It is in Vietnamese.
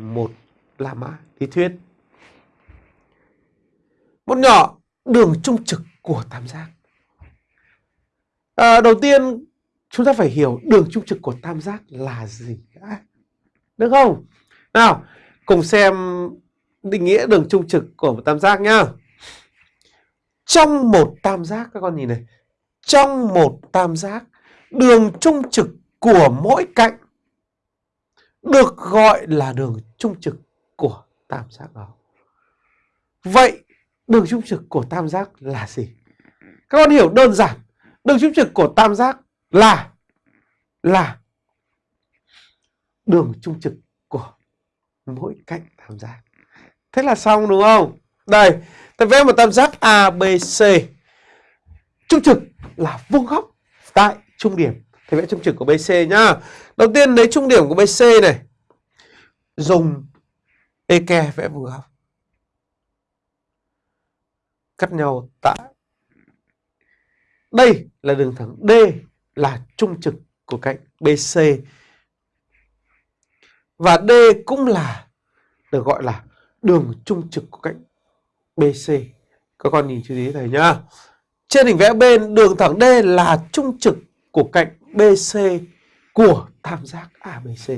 một La Mã lý thuyết. Một nhỏ đường trung trực của tam giác. À, đầu tiên chúng ta phải hiểu đường trung trực của tam giác là gì đã. Được không? Nào, cùng xem định nghĩa đường trung trực của một tam giác nhá. Trong một tam giác các con nhìn này, trong một tam giác, đường trung trực của mỗi cạnh được gọi là đường trung trực của tam giác đó. Vậy đường trung trực của tam giác là gì? Các con hiểu đơn giản, đường trung trực của tam giác là là đường trung trực của mỗi cạnh tam giác. Thế là xong đúng không? Đây, ta vẽ một tam giác ABC. Trung trực là vuông góc tại trung điểm thì vẽ trung trực của BC nhá. Đầu tiên lấy trung điểm của BC này. Dùng eke vẽ vuông góc. Cắt nhau tại đây là đường thẳng D là trung trực của cạnh BC. Và D cũng là được gọi là đường trung trực của cạnh BC. Các con nhìn chú ý thầy nhá. Trên hình vẽ bên đường thẳng D là trung trực của cạnh BC của tam giác ABC.